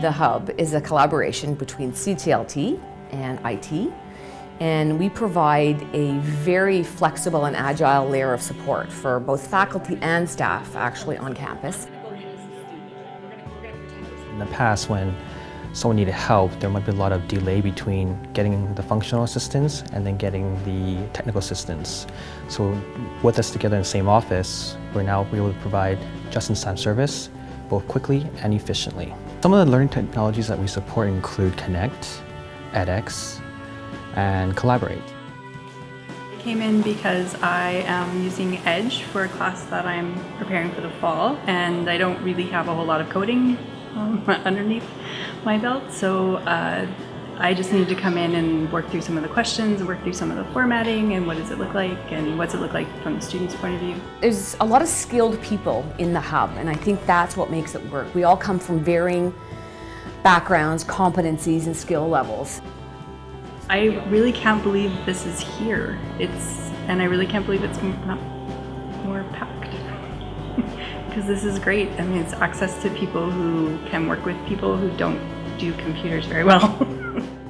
The Hub is a collaboration between CTLT and IT, and we provide a very flexible and agile layer of support for both faculty and staff actually on campus. In the past, when someone needed help, there might be a lot of delay between getting the functional assistance and then getting the technical assistance. So with us together in the same office, we're now able to provide just-in-time service both quickly and efficiently. Some of the learning technologies that we support include Connect, edX, and Collaborate. I came in because I am using Edge for a class that I'm preparing for the fall and I don't really have a whole lot of coding um, underneath my belt so uh, I just need to come in and work through some of the questions, work through some of the formatting and what does it look like and what's it look like from the student's point of view. There's a lot of skilled people in the hub and I think that's what makes it work. We all come from varying backgrounds, competencies and skill levels. I really can't believe this is here. It's and I really can't believe it's not more packed because this is great. I mean, it's access to people who can work with people who don't do computers very well.